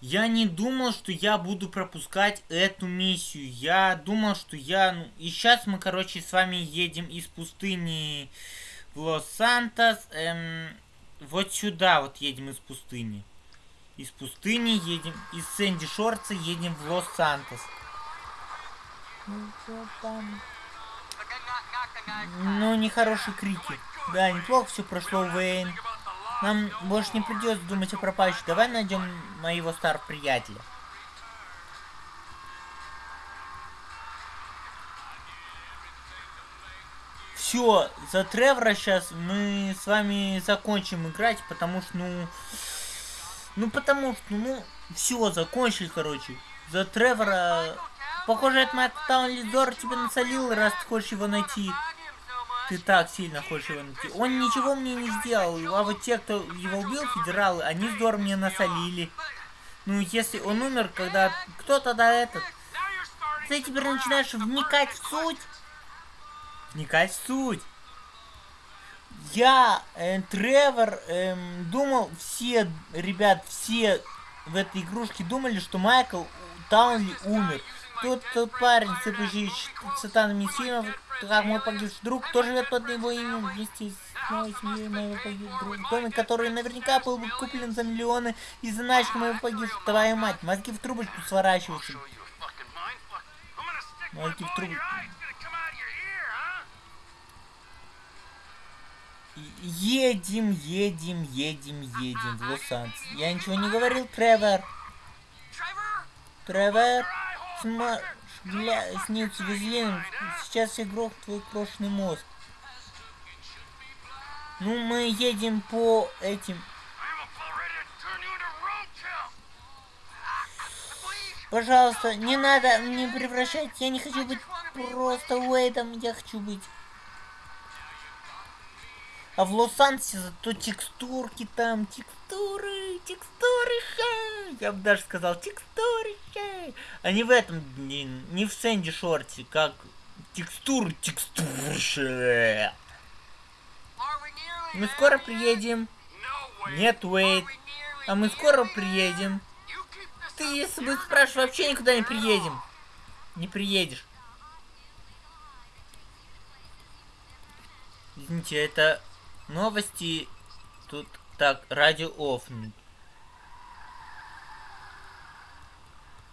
Я не думал, что я буду пропускать эту миссию. Я думал, что я... Ну, и сейчас мы, короче, с вами едем из пустыни в Лос-Сантос. Эм, вот сюда вот едем из пустыни. Из пустыни едем... Из Сэнди Шорца едем в Лос-Сантос. Ну, нехорошие крики. Да, неплохо все прошло, Уэйн. Нам больше не придется думать о пропащей. Давай найдем моего старого приятеля. Все, за Тревора сейчас мы с вами закончим играть, потому что, ну... Ну, потому что, ну, все, закончили, короче. За Тревора... Похоже, это Майк Таунли тебе насолил, раз ты хочешь его найти. Ты так сильно хочешь его найти. Он ничего мне не сделал, а вот те, кто его убил, федералы, они здорово мне насолили. Ну, если он умер, когда... Кто тогда этот? Ты теперь начинаешь вникать в суть. Вникать в суть. Я, э, Тревор, э, думал, все, ребят, все в этой игрушке думали, что Майкл Таунли умер. Тот парень, сыпущий цитанами сильно, как мой погибший друг, тоже живет под его именем вместе с моей семьей моего погибшего друга. Домик, который наверняка был бы куплен за миллионы из заначки моего погибшего. Твою мать, мозги в трубочку сворачиваются. Мозги в трубочку. Едем, едем, едем, едем в Лос-Анджелес. Я ничего не говорил, Тревор. Тревор. Сма... Бля, снится везлин. Сейчас игрок твой крошный мозг. Ну, мы едем по этим... Пожалуйста, не надо не превращать. Я не хочу быть просто Уэйдом. Я хочу быть а в Лос-Анджелесе зато текстурки там, текстуры, текстуры, Я бы даже сказал текстуры, А не в этом, не, не в Сэнди Шорте, как текстуры, текстуры. Мы скоро приедем. Нет, Уэйт. А мы скоро приедем. Ты, если бы спрашивал, вообще никуда не приедем. Не приедешь. Извините, это Новости тут так, радио офнуть.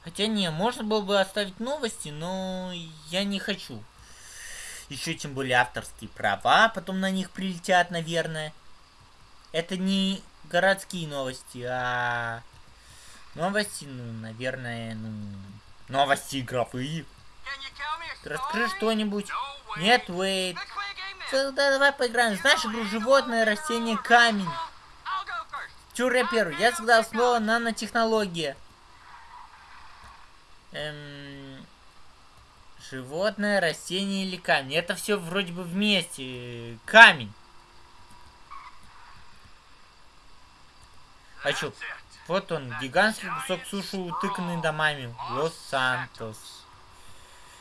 Хотя не, можно было бы оставить новости, но я не хочу. Еще тем более авторские права, потом на них прилетят, наверное. Это не городские новости, а новости, ну, наверное, ну, новости игровые. Расскажи что-нибудь. Нет, wait. Да, давай поиграем. Знаешь игру животное, растение, камень? Чур я первый. Я всегда слово нанотехнология. Эм... Животное, растение или камень. Это все вроде бы вместе. Камень. А чё? Вот он, гигантский кусок суши, утыканный домами. Лос-Сантос.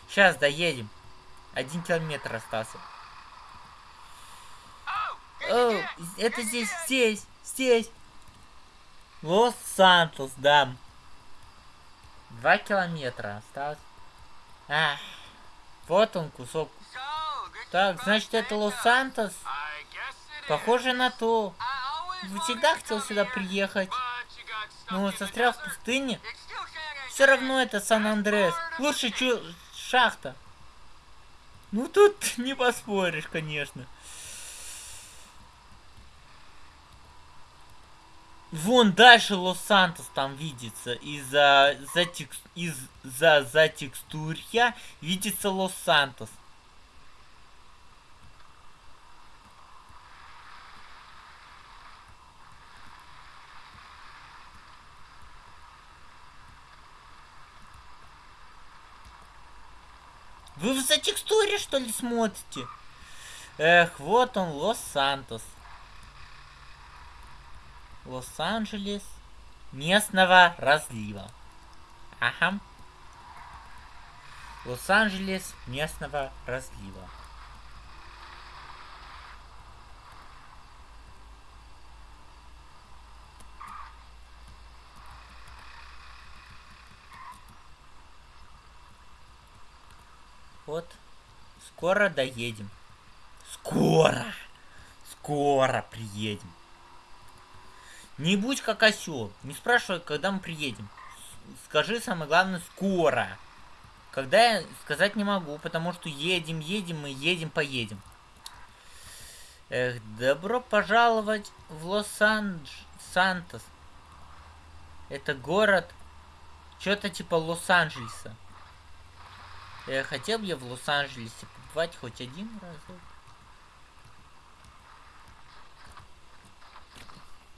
Сейчас доедем. Один километр остался. О, это здесь, здесь, здесь. Лос-Сантос, да. Два километра осталось. А, вот он кусок. Так, значит это Лос-Сантос? Похоже на то. Всегда хотел сюда приехать. Ну, застрял в пустыне. Все равно это Сан-Андрес. Лучше чу шахта. Ну, тут не поспоришь, конечно. Вон дальше Лос-Сантос там видится. Из-за за текст, из за за текстурья видится Лос-Сантос. Вы в за текстуре что ли смотрите? Эх, вот он, Лос-Сантос. Лос-Анджелес местного разлива. Ага. Лос-Анджелес местного разлива. Вот. Скоро доедем. Скоро! Скоро приедем. Не будь как осел. Не спрашивай, когда мы приедем. Скажи самое главное скоро. Когда я сказать не могу, потому что едем, едем, мы едем, поедем. Эх, добро пожаловать в Лос-Сантос. Это город, что-то типа Лос-Анджелеса. Я хотел бы я в Лос-Анджелесе побывать хоть один разок.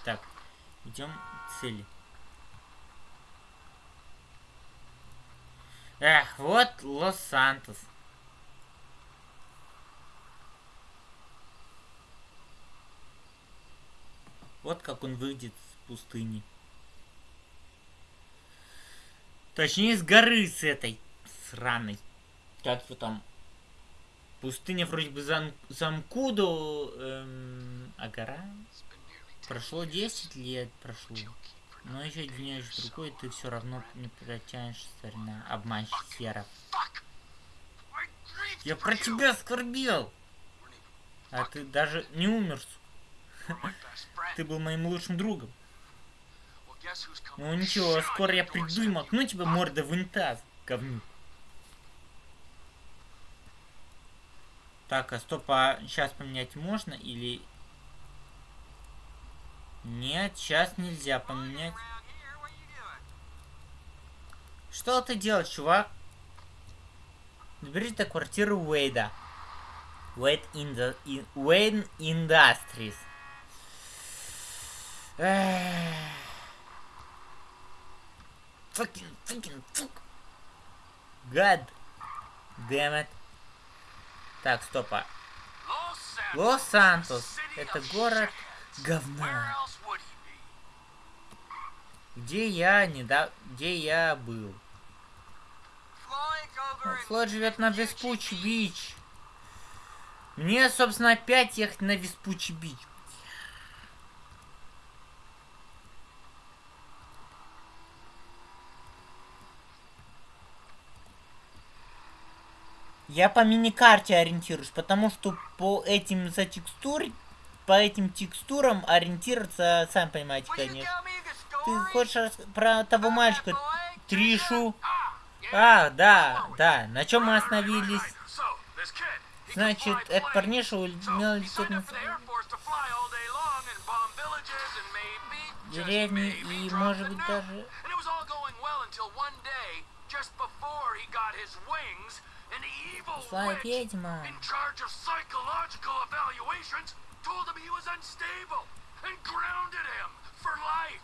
Так, идем цели. Эх, вот Лос-Сантос. Вот как он выйдет с пустыни. Точнее, с горы с этой сраной. Как его там? Пустыня вроде бы зам Замкуду, эм, а гора? Прошло 10 лет, прошло. Но еще днешь другой, ты все равно не протянешь, старина, обманщик серов. Я про тебя скорбел! А ты даже не умер, Ты был моим лучшим другом. Ну ничего, скоро я приду и макну тебя морда в унитаз, говнюк. Так, а стоп, а сейчас поменять можно или... Нет, сейчас нельзя поменять. Что ты делаешь, чувак? Доберись до квартиры Уэйда. Уэйд. Уэйн. Fucking, fucking, fuck. God damn it. Так, стопа. Лос-Сантос. Это город говна. Где я не да... Где я был? Флот живет на Веспучи Бич. Мне, собственно, опять ехать на Веспучи Бич. Я по миникарте ориентируюсь, потому что по этим за текстур, по этим текстурам ориентироваться, сам понимаете, конечно. Ты хочешь про того мальчика, Тришу? А, да, да. На чем мы остановились? Значит, этот парниша умел лететь на деревни и, может быть, даже... Злая ведьма. Told him he was unstable and grounded him for life.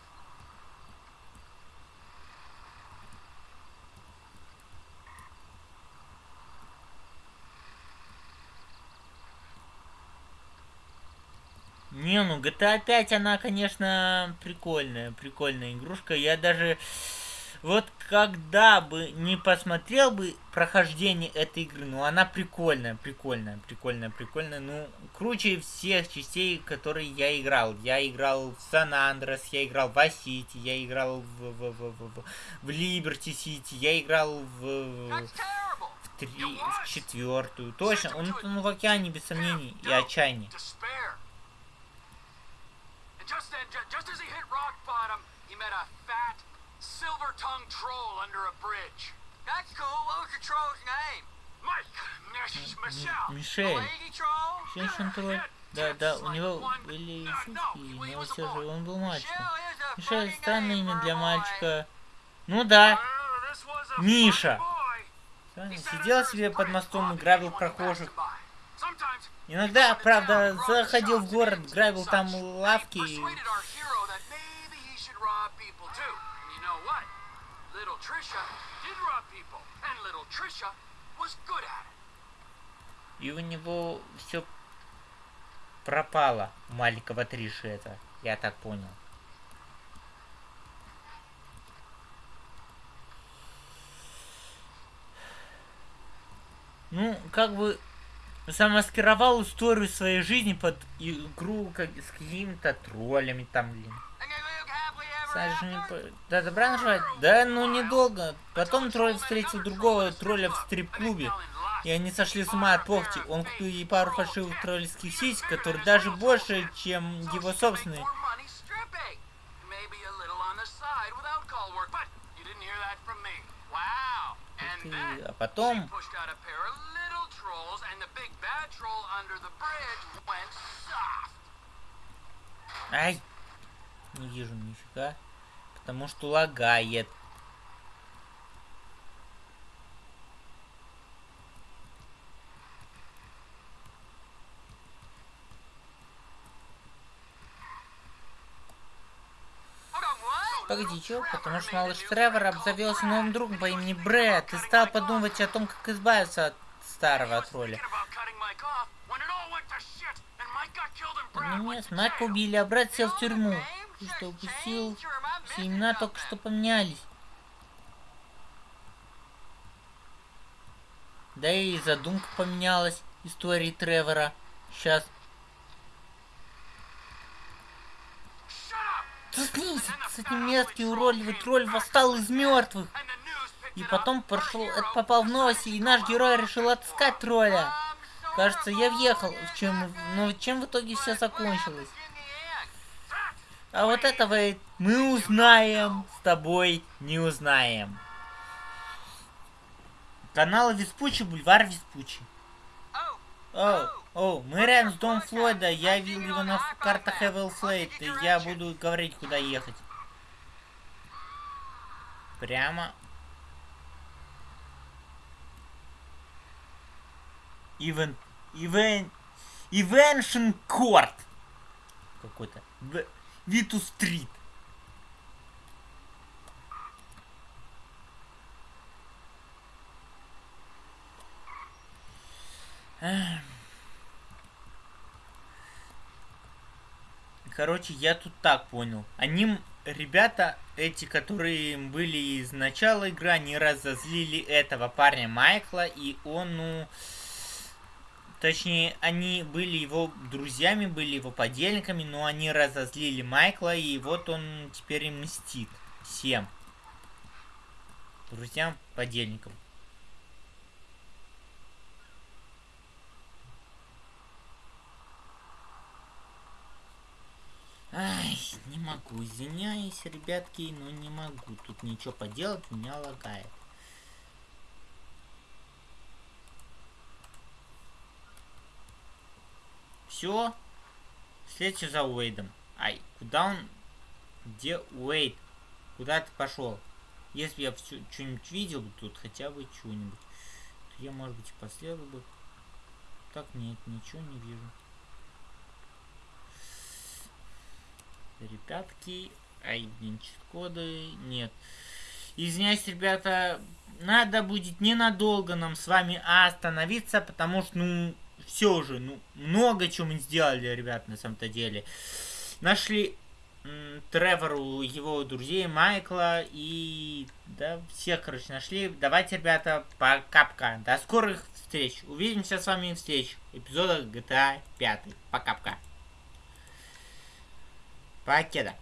Не, ну GTA 5, она, конечно, прикольная, прикольная игрушка. Я даже вот когда бы не посмотрел бы прохождение этой игры, ну она прикольная, прикольная, прикольная, прикольная, ну круче всех частей, которые я играл. Я играл в Сан-Андрес, я играл в Асити, я играл в, в, в, в, в Либерти Сити, я играл в, в, три, в четвертую. Точно, он, он в океане без сомнений и отчаяния. Silver-tongued troll under a bridge. That's cool. What was the troll's name? Mike. Michelle. Мишель. Да, да, у него были шутки, но все же он был мальчиком. Мишель, странное имя для мальчика. Ну да. Миша. Сидел себе под мостом и грабил прохожих. Иногда, правда, заходил в город, грабил там лавки И у него все пропало маленького Триши это, я так понял. Ну, как бы замаскировал историю своей жизни под игру как, с какими-то троллями там, блин. По... Да, добра наживать? Да, ну недолго. Потом тролль встретил другого тролля в стрип-клубе. И они сошли с ума от похти. Он купил ей пару фальшивых тролльских сисек, которые даже больше, чем его собственные. А потом... Ай! Не вижу нифига. Потому что лагает. Погоди, чё? Потому что малыш Тревор обзавелся новым другом по имени Брэд и стал подумывать о том, как избавиться от старого тролля. Нет, Майка убили, а брат сел в тюрьму. Ты что, упустил? Все имена только что поменялись. Да и задумка поменялась истории Тревора. Сейчас. Заткнись! С этим мерзкий уродливый тролль восстал из мертвых. И потом пошел, это попал в новости, и наш герой решил отыскать тролля. Кажется, я въехал. В чем, но чем в итоге все закончилось? А вот этого мы узнаем с тобой не узнаем. Канал Веспучи, бульвар Веспучи. О, о, мы рядом с домом Флойда. Я видел его на картах Эвел Флейт. И я буду говорить, куда ехать. Прямо. Ивен... Ивен... Ивеншн Корт. Какой-то. Виту Стрит. Короче, я тут так понял. Они, ребята, эти, которые были из начала игры, они разозлили этого парня Майкла, и он, ну... Точнее, они были его друзьями, были его подельниками, но они разозлили Майкла, и вот он теперь им мстит всем. Друзьям, подельникам. Ай, не могу, извиняюсь, ребятки, но не могу. Тут ничего поделать, меня лагает. Все. Следующий за Уэйдом. Ай, куда он? Где Уэйд? Куда ты пошел? Если я что-нибудь видел тут, хотя бы что-нибудь, то я, может быть, последовал бы. Так, нет, ничего не вижу. Ребятки, айденчик коды, нет. Извиняюсь, ребята, надо будет ненадолго нам с вами остановиться, потому что, ну, все уже, ну, много чего мы сделали, ребят, на самом-то деле. Нашли Тревору его друзей, Майкла и... Да, всех, короче, нашли. Давайте, ребята, пока-пока. До скорых встреч. Увидимся с вами встреч. Эпизода GTA 5. Пока-пока. Покеда.